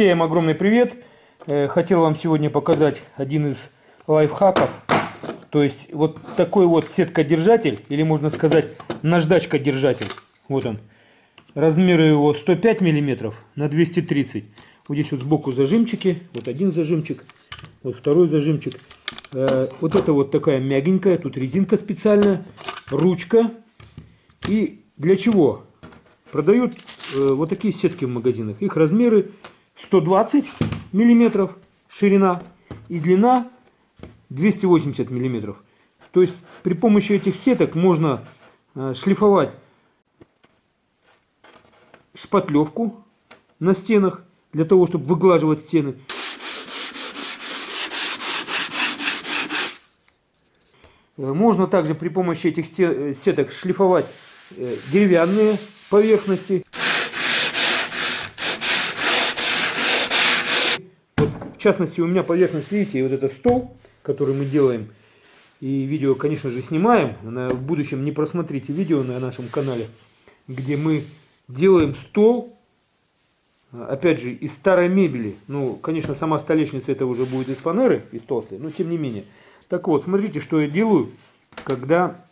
Всем огромный привет! Э, хотел вам сегодня показать один из лайфхаков. То есть вот такой вот сетка-держатель, или можно сказать наждачка-держатель. Вот он. Размеры его 105 миллиметров на 230. Вот здесь вот сбоку зажимчики. Вот один зажимчик, вот второй зажимчик. Э, вот это вот такая мягенькая, тут резинка специальная, ручка. И для чего? Продают э, вот такие сетки в магазинах. Их размеры 120 миллиметров ширина и длина 280 миллиметров. То есть при помощи этих сеток можно э, шлифовать шпатлевку на стенах для того, чтобы выглаживать стены. Э, можно также при помощи этих сеток шлифовать деревянные поверхности. Вот, в частности, у меня поверхность, видите, вот это стол, который мы делаем. И видео, конечно же, снимаем. В будущем не просмотрите видео на нашем канале, где мы делаем стол, опять же, из старой мебели. Ну, конечно, сама столешница это уже будет из фанеры, из толстой, но тем не менее. Так вот, смотрите, что я делаю, когда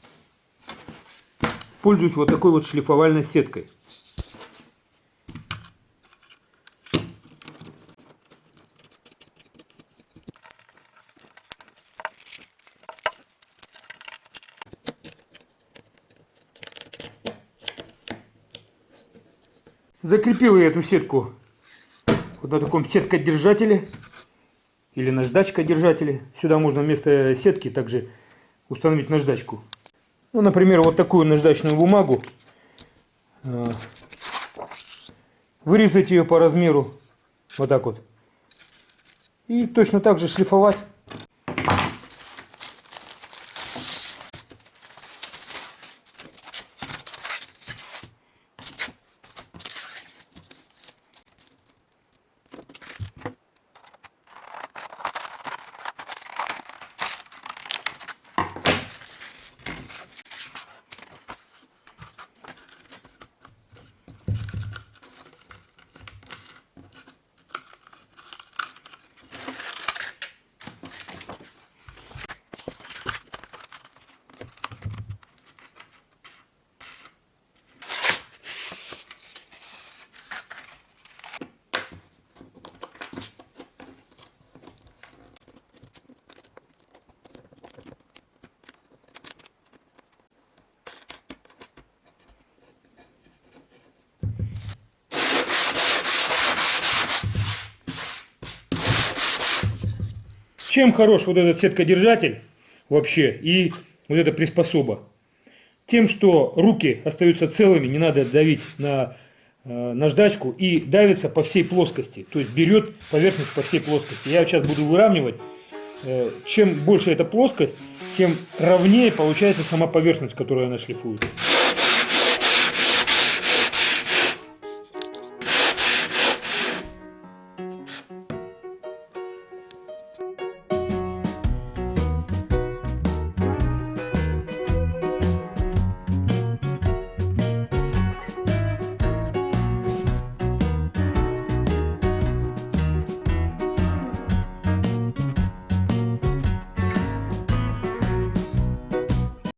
пользуюсь вот такой вот шлифовальной сеткой. Закрепил я эту сетку вот на таком сеткодержателе или наждачкодержателе. Сюда можно вместо сетки также установить наждачку. Ну, например, вот такую наждачную бумагу. Э, вырезать ее по размеру. Вот так вот. И точно так же шлифовать. Чем хорош вот этот сеткодержатель вообще и вот эта приспособа? Тем, что руки остаются целыми, не надо давить на э, наждачку и давится по всей плоскости, то есть берет поверхность по всей плоскости. Я сейчас буду выравнивать. Э, чем больше эта плоскость, тем ровнее получается сама поверхность, которую она шлифует.